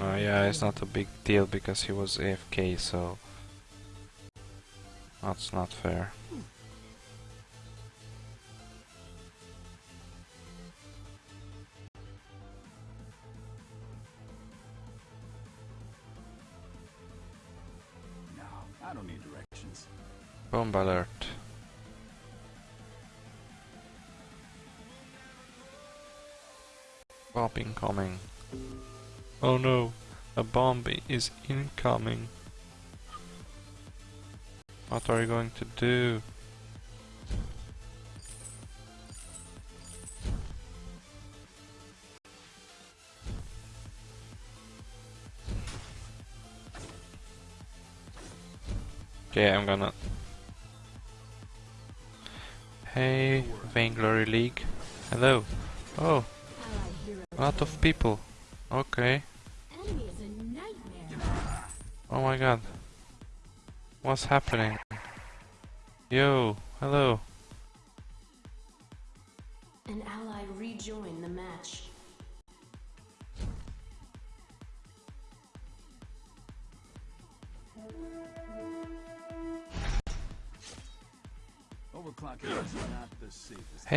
Uh, yeah, it's not a big deal because he was AFK, so that's not fair. Bomb alert. Bomb incoming. Oh no, a bomb is incoming. What are you going to do? Okay, I'm gonna Hey, Vainglory League. Hello. Oh, a lot of people. Okay. Oh my god. What's happening? Yo, hello.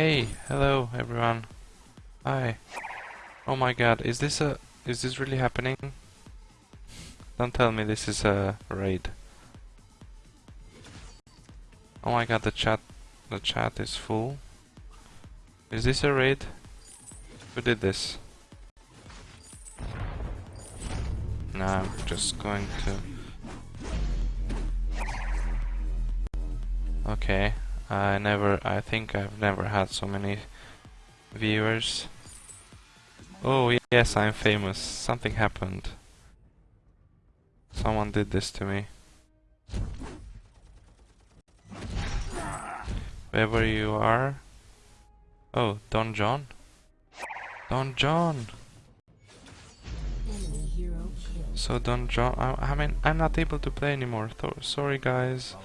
Hey, hello everyone. Hi. Oh my god, is this a is this really happening? Don't tell me this is a raid. Oh my god, the chat the chat is full. Is this a raid? Who did this? Nah, I'm just going to Okay. I never I think I've never had so many viewers. Oh yes, I'm famous. Something happened. Someone did this to me. Wherever you are. Oh, Don John? Don John! So Don John, I, I mean, I'm not able to play anymore. Th sorry guys.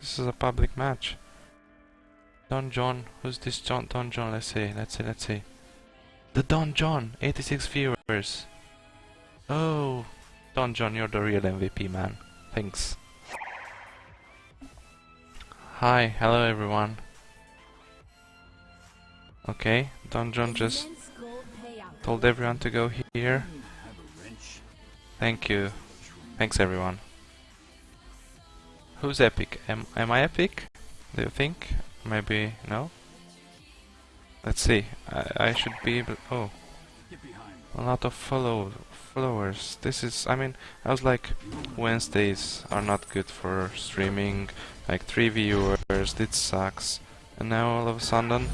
This is a public match. Don John, who's this John? Don John, let's see, let's see, let's see. The Don John, 86 viewers. Oh, Don John, you're the real MVP, man. Thanks. Hi, hello everyone. Okay, Don John just told everyone to go here. Thank you. Thanks everyone. Who's epic? Am, am I epic? Do you think? Maybe no? Let's see. I, I should be able... Oh, a lot of follow followers. This is... I mean, I was like... Wednesdays are not good for streaming. Like 3 viewers, this sucks. And now all of a sudden...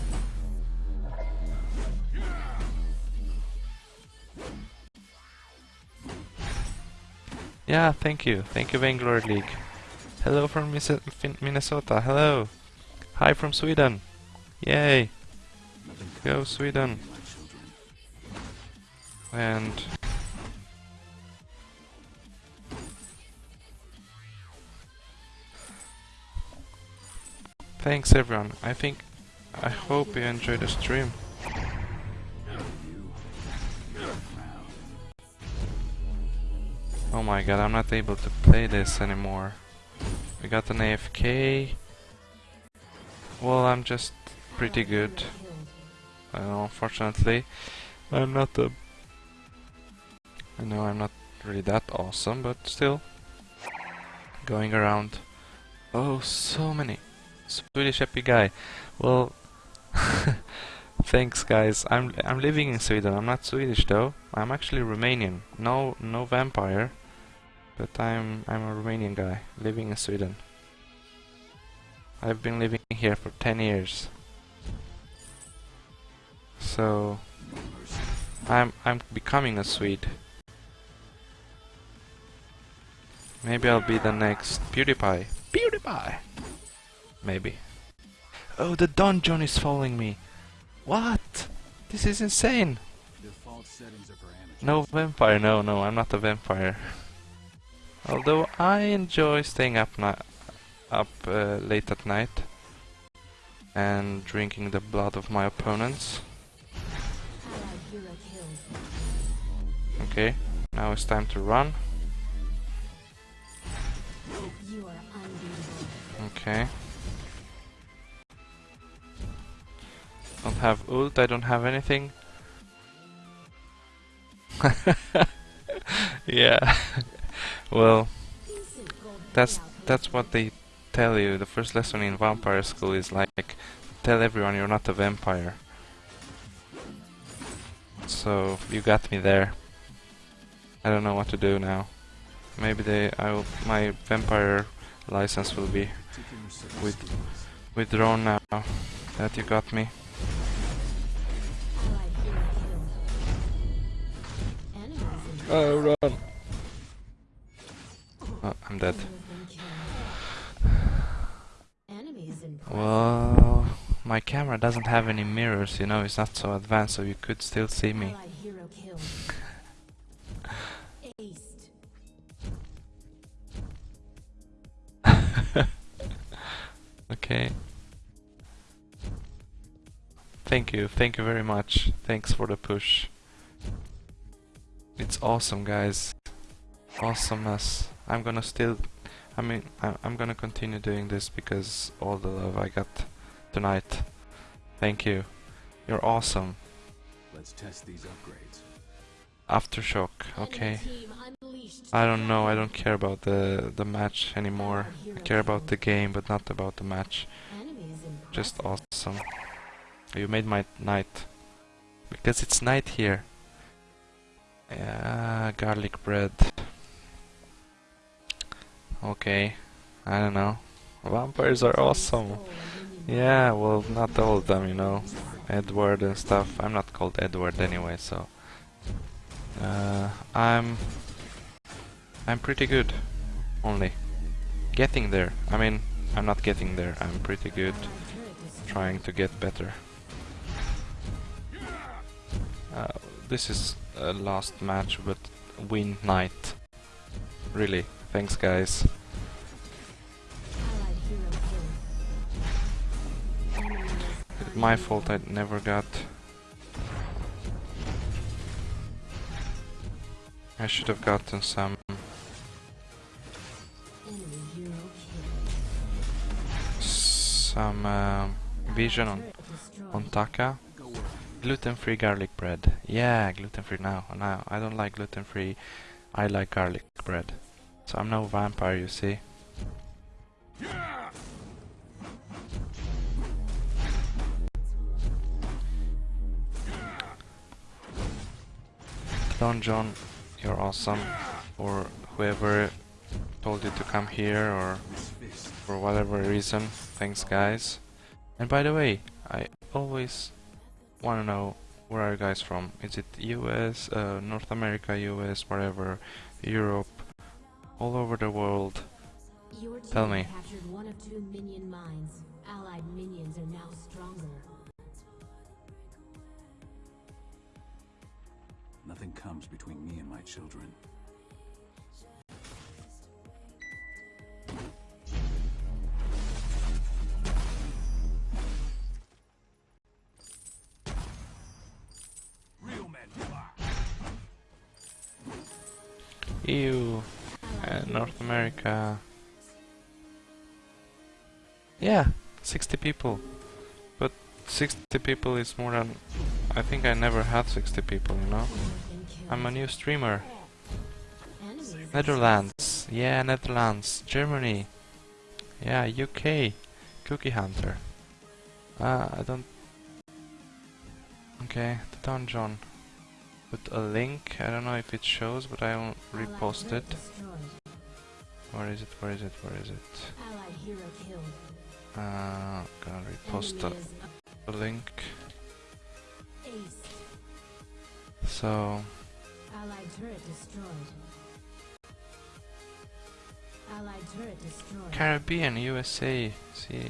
Yeah, thank you. Thank you, Vainglory League. Hello from Minnesota. Hello. Hi from Sweden. Yay. Go Sweden. And thanks everyone. I think I hope you enjoyed the stream. Oh my god, I'm not able to play this anymore. We got an AFK. Well, I'm just pretty good. Uh, unfortunately, I'm not a. I know I'm not really that awesome, but still. Going around. Oh, so many. Swedish happy guy. Well, thanks guys. I'm I'm living in Sweden. I'm not Swedish though. I'm actually Romanian. No no vampire, but I'm I'm a Romanian guy living in Sweden. I've been living here for 10 years. So I'm I'm becoming a Swede. Maybe I'll be the next PewDiePie. PewDiePie. Maybe. Oh, the dungeon is following me. What? This is insane. Default settings are for. No vampire. No, no, I'm not a vampire. Although I enjoy staying up ni up uh, late at night and drinking the blood of my opponents. Okay, now it's time to run. Okay. Don't have ult, I don't have anything. yeah. well, that's that's what they tell you. The first lesson in vampire school is like tell everyone you're not a vampire. So you got me there. I don't know what to do now. Maybe they I will, my vampire license will be Particular set of With- withdrawn now that you got me. Allied hero killed. Enemies in Oh run. Oh, I'm dead. You have been killed. Enemies in Well, my camera doesn't have any mirrors, you know, it's not so advanced, so you could still see me. Allied hero killed. Aced. Okay. Thank you, thank you very much. Thanks for the push. It's awesome, guys. Awesomeness. I'm gonna still. I mean, I- I'm gonna continue doing this because all the love I got tonight. Thank you. You're awesome. Let's test these upgrades. Aftershock, okay. Enemy team unleashed. I don't know, I don't care about the the match anymore. I care about the game, but not about the match. Just awesome. You made my night. Because it's night here. Yeah, garlic bread. Okay. I don't know. Vampires are awesome. Yeah, well, not all of them, you know. Edward and stuff. I'm not called Edward anyway, so. Uh, I'm. I'm pretty good. Only. Getting there. I mean, I'm not getting there. I'm pretty good. Trying to get better. Uh, this is a last match, but win night. Really. Thanks, guys. My fault I never got. I should have gotten some some um, vision on on Taka. Gluten-free garlic bread. Yeah, gluten-free now. Now I don't like gluten-free. I like garlic bread. So I'm no vampire, you see. Don John, you're awesome. Or whoever told you to come here or for whatever reason. Thanks, guys. And by the way, I always want to know where are you guys from? Is it US, uh, North America, US, wherever, Europe, all over the world? Your team Tell me. captured one of two minion mines. Allied minions are now stronger. Nothing comes between me and my children. Real and North. America. Yeah, 60 people. But 60 people is more than. I think I never had 60 people, you know? I'm a new streamer. Netherlands. Yeah, Netherlands. Germany. Yeah, UK. Cookie Hunter. Ah, I don't. Okay, the dungeon. Put a link. I don't know if it shows, but I will repost it. Where is it? Where is it? Where is it? Allied hero killed. Uh, gonna repost is the link. So, Allied turret destroyed. Allied turret destroyed. Caribbean, USA. See.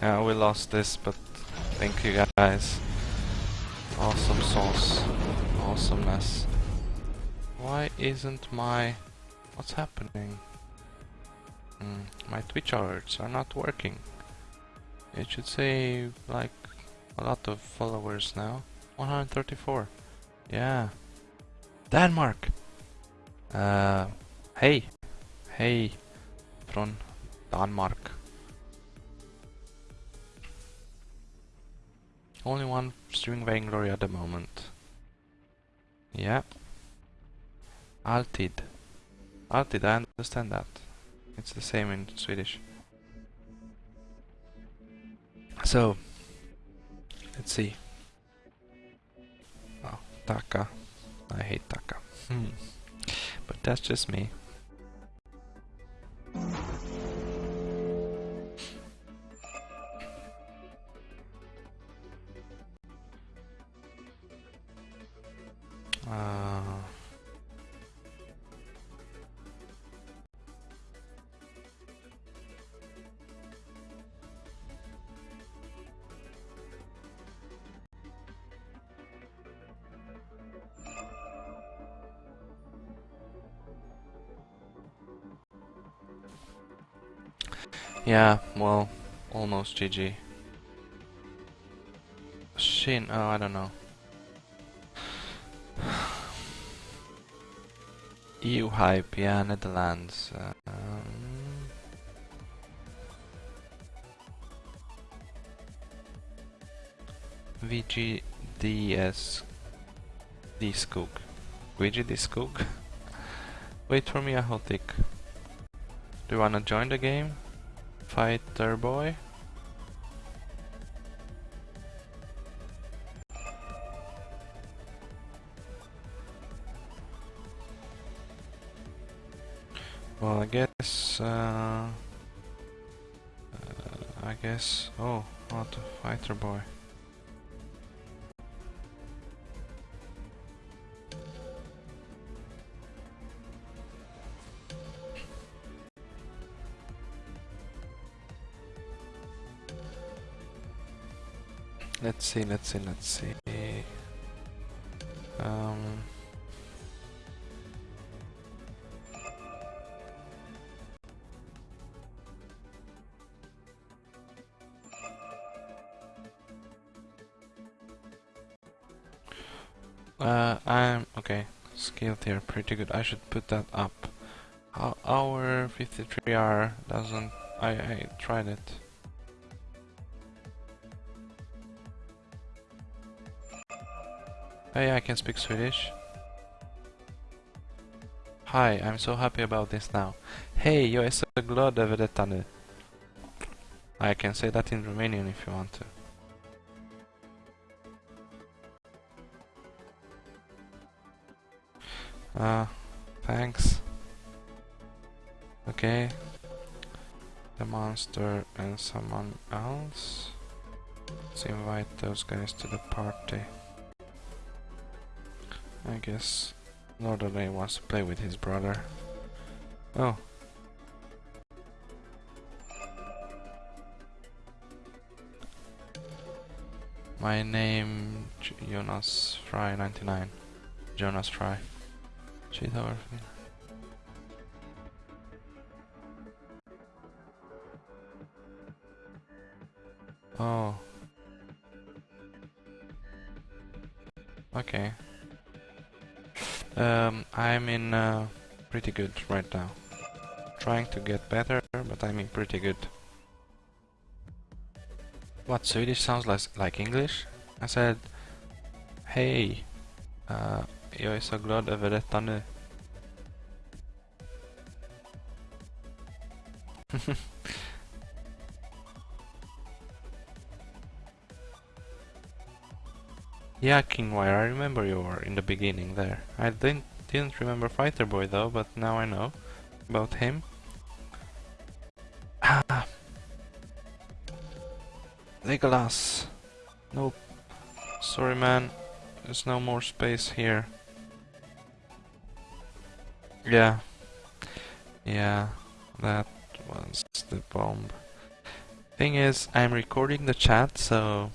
Yeah, we lost this, but thank you guys. Awesome sauce. awesomeness. Why isn't my... What's happening? Mm, my Twitch alerts are not working. It should say like a lot of followers now. 134. Yeah. Denmark! Uh, hey! Hey! From Danmark. Only one streaming Vainglory at the moment. Yeah. Altid. Altid, I understand that. It's the same in Swedish. So, let's see. Oh, Taka. I hate Taka. Hmm. But that's just me. Uh, yeah, well, almost GG. Shin, oh, I don't know. EU hype, yeah, Netherlands. Uh, um, VGDS D Skog. VGD Wait for me, Ahotic. Do you wanna join the game? Fighter boy? Uh, uh, I guess, oh, not a fighter boy. Let's see, let's see, let's see. Skilled here, pretty good. I should put that up. Our 53R doesn't. I, I tried it. Hey, I can speak Swedish. Hi, I'm so happy about this now. Hej, jag är så glad över detta nu. I can say that in Romanian if you want to. Uh, thanks. Okay. The monster and someone else. Let's invite those guys to the party. I guess Lordale wants to play with his brother. Oh. My name Jonas Fry 99. Jonas Fry. Over me. Oh. Okay. Um, I'm in uh, pretty good right now. Trying to get better, but I'm in pretty good. What Swedish sounds like like English? I said, Hey, uh, jag är så glad över detta nu. yeah, Kingwire, I remember you were in the beginning there. I didn't didn't remember Fighter Boy though, but now I know about him. Ah, Legolas. Nope. Sorry, man. There's no more space here. Yeah. Yeah, that was the bomb. Thing is, I'm recording the chat, so...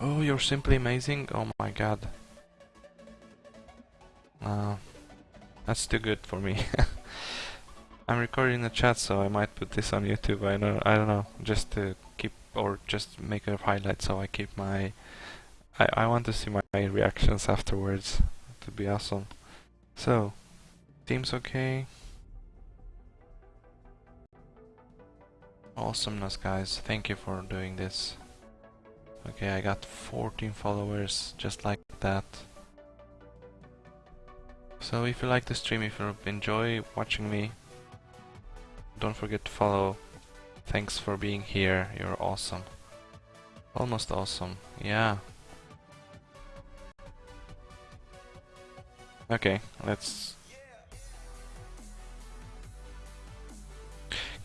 Oh, you're simply amazing? Oh my god. Uh, that's too good for me. I'm recording the chat, so I might put this on YouTube. I don't, I don't know, just to keep or just make a highlight, so I keep my. I I want to see my, my reactions afterwards. To be awesome. So, seems okay. Awesomeness, guys. Thank you for doing this. Okay, I got 14 followers just like that. So if you like the stream, if you enjoy watching me, don't forget to follow. Thanks for being here, you're awesome. Almost awesome, yeah. Okay, let's...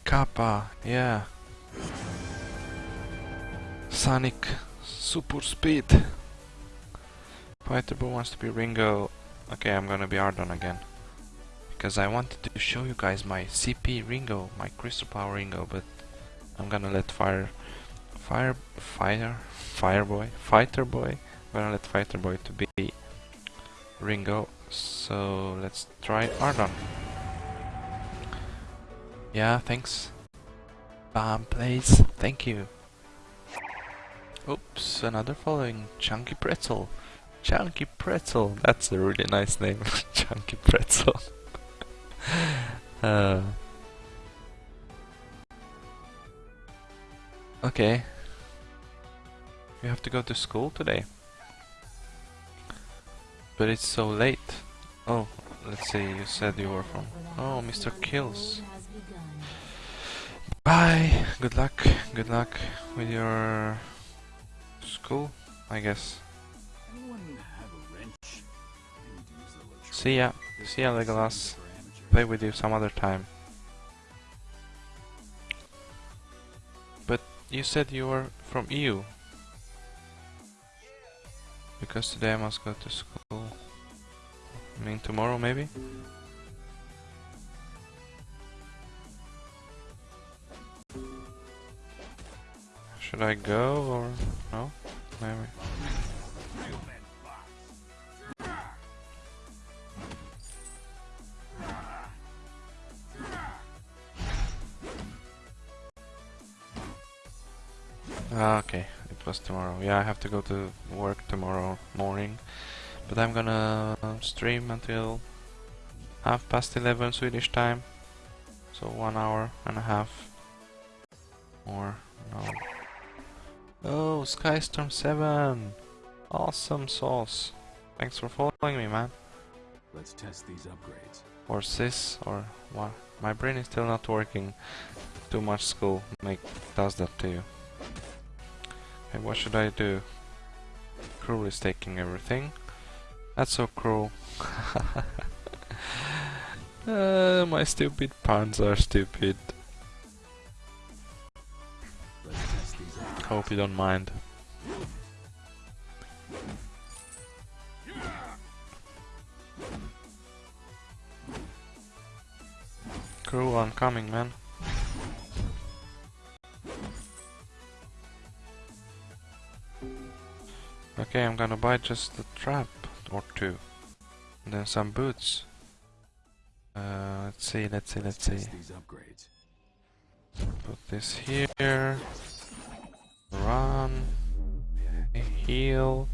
Kappa, yeah. Sonic Super Speed. Fighter Boo wants to be Ringo. Okay, I'm gonna be Ardan again. Because I wanted to show you guys my CP Ringo, my Crystal Power Ringo, but I'm gonna let Fire... Fire... Fire... Fire Boy... Fighter Boy... I'm gonna let Fighter Boy to be Ringo. So let's try Ardan. Yeah, thanks. Bomb plays. Thank you. Oops, another following. Chunky Pretzel. Chunky Pretzel. That's a really nice name. Chunky Pretzel. uh. Okay. You have to go to school today. But it's so late. Oh, let's see, you said you were from... Oh, Mr. Kills. Bye. Good luck. Good luck with your school, I guess. See ya. See ya, Legolas. Play with you some other time. But you said you were from EU. Because today I must go to school. I mean tomorrow maybe? Should I go or no? Maybe. Ah, okay, it was tomorrow. Yeah, I have to go to work tomorrow morning. But I'm gonna stream until half past 11 Swedish time. So one hour and a half. Or, no. Oh, Skystorm 7! Awesome sauce. Thanks for following me, man. Let's test these upgrades. Or sis, or what? My brain is still not working. Too much school make does that to you. Hey, what should I do? Krul is taking everything. That's so cruel. uh, my stupid puns are stupid. Let's test these upgrades. Hope you don't mind. Krul, I'm coming, man. Okay, I'm gonna buy just the trap or two. And then some boots. Uh, let's see, let's see, let's see. Put this here. Run. Heal.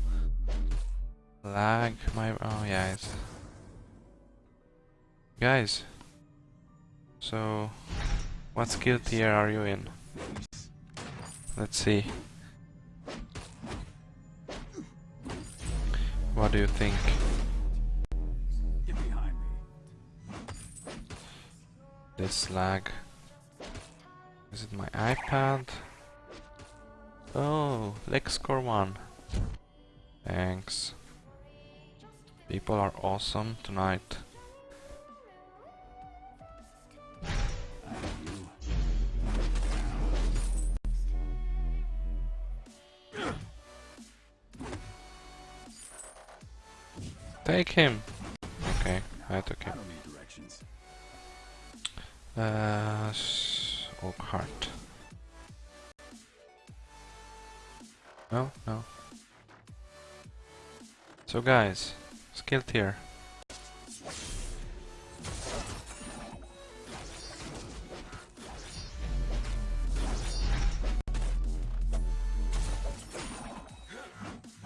Lag. My. Oh, yeah, it's. Guys. So. What skill tier are you in? Let's see. What do you think? Get behind me. This lag. Is it my iPad? Oh, LexCore 1. Thanks. People are awesome tonight. Take him! Okay, I took him. Uh, Oakheart. No, no. So guys, skill tier.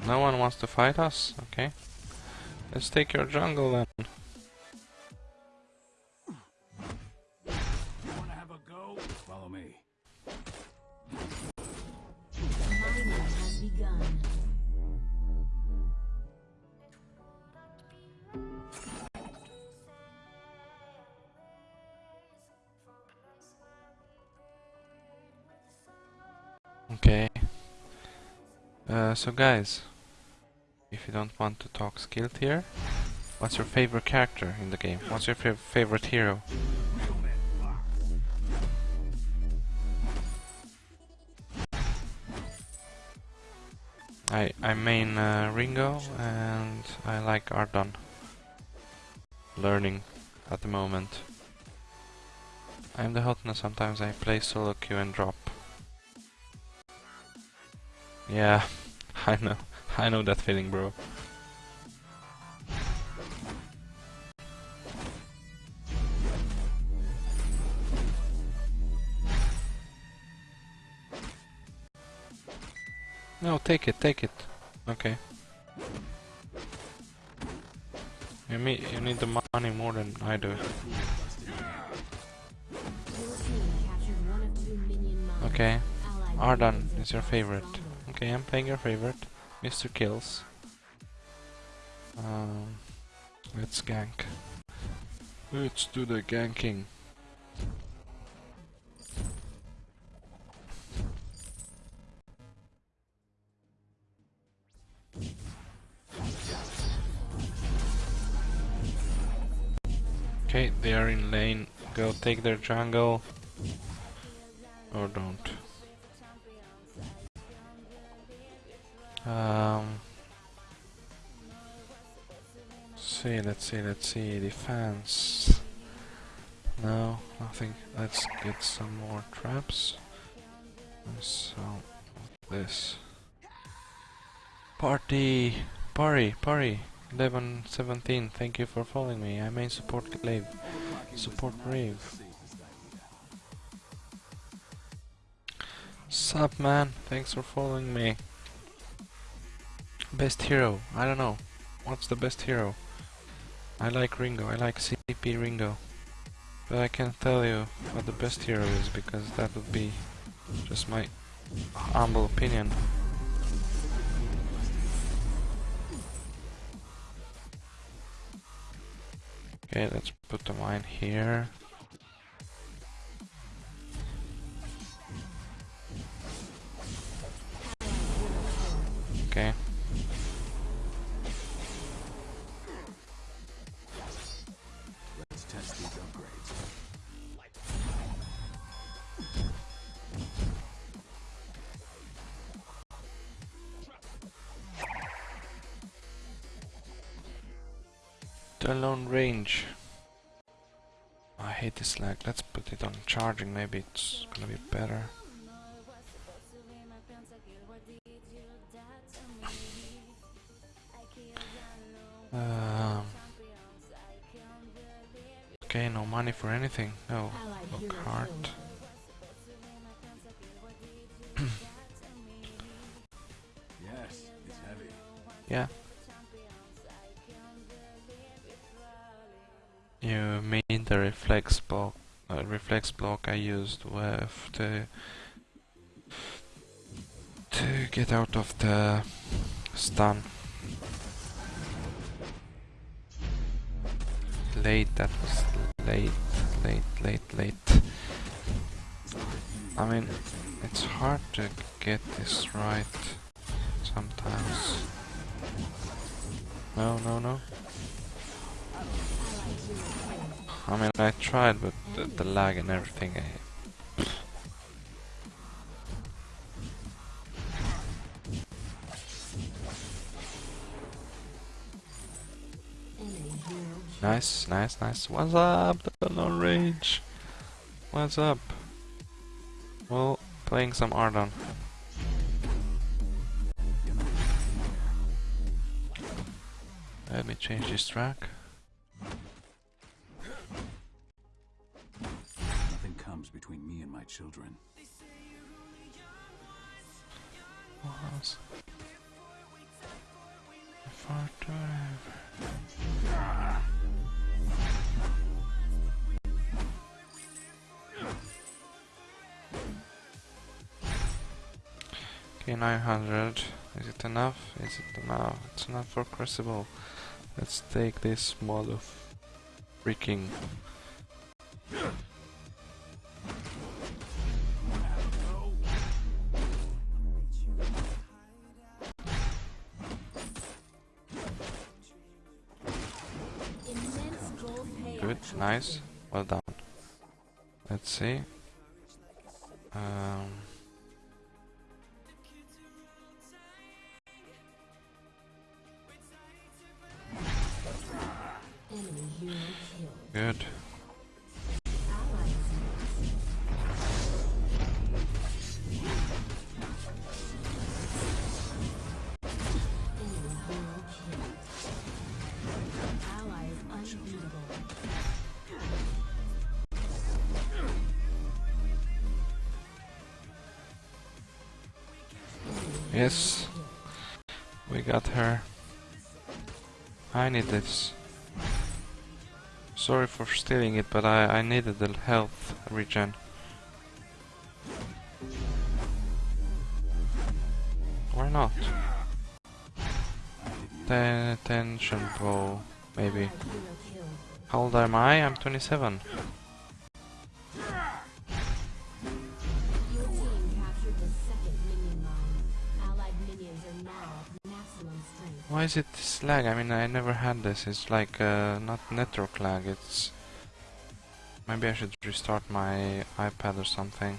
No one wants to fight us? Okay. Let's take your jungle then. Wanna have a go? Follow me. Mining has begun. Okay. Uh, so guys, if you don't want to talk skill tier, what's your favorite character in the game? What's your fav favorite hero? I I main uh, Ringo and I like Ardan. Learning at the moment. I'm the hotness sometimes I play solo queue and drop. Yeah, I know. I know that feeling, bro. No, take it, take it. Okay. You, me you need the money more than I do. Okay. Ardan is your favorite. Okay, I'm playing your favorite, Mr. Kills. Um, let's gank. Let's do the ganking. Okay, they are in lane. Go take their jungle. Or don't. Um, see, let's see, let's see. Defense. No, nothing. Let's get some more traps. So, this. Party! Party! Party! 11, 17, thank you for following me. I main support Glaive. Support Rave. Sup man, thanks for following me. Best hero, I don't know. What's the best hero? I like Ringo, I like CP Ringo. But I can't tell you what the best hero is because that would be just my humble opinion. Okay, let's put the mine here. Charging. Maybe it's gonna be better. Um, okay, no money for anything. No, no card. Yes, it's heavy. Yeah. You mean the reflex block? Reflex block I used with the to get out of the stun. Late. That was late, late, late, late. I mean, it's hard to get this right sometimes. No, no, no. I mean, I tried, but the, the lag and everything. I, nice, nice, nice. What's up, the long range? What's up? Well, playing some Ardan. Let me change this track. Okay, 900. Is it enough? Is it enough? It's enough for Crucible. Let's take this mod of freaking. Nice. Well done. Let's see. Um, Sorry for stealing it, but I, I needed the health regen. Why not? Ten, tension bow, maybe. How old am I? I'm 27. Why is it this lag? I mean, I never had this. It's like uh, not network lag. It's maybe I should restart my iPad or something.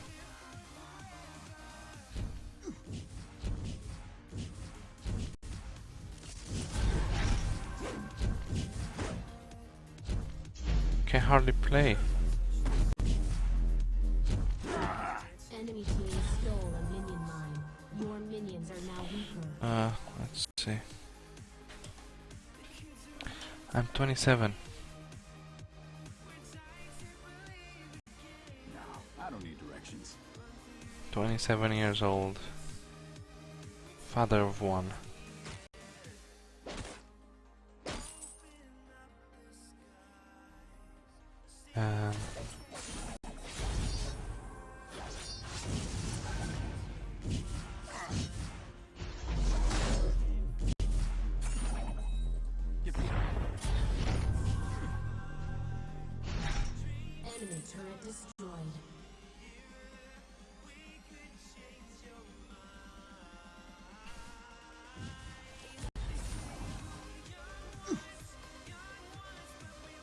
Can hardly play. Enemy team stole a minion mine. Your minions are now weaker. Uh, let's see. I'm 27. No, I don't need directions. 27 years old. Father of one.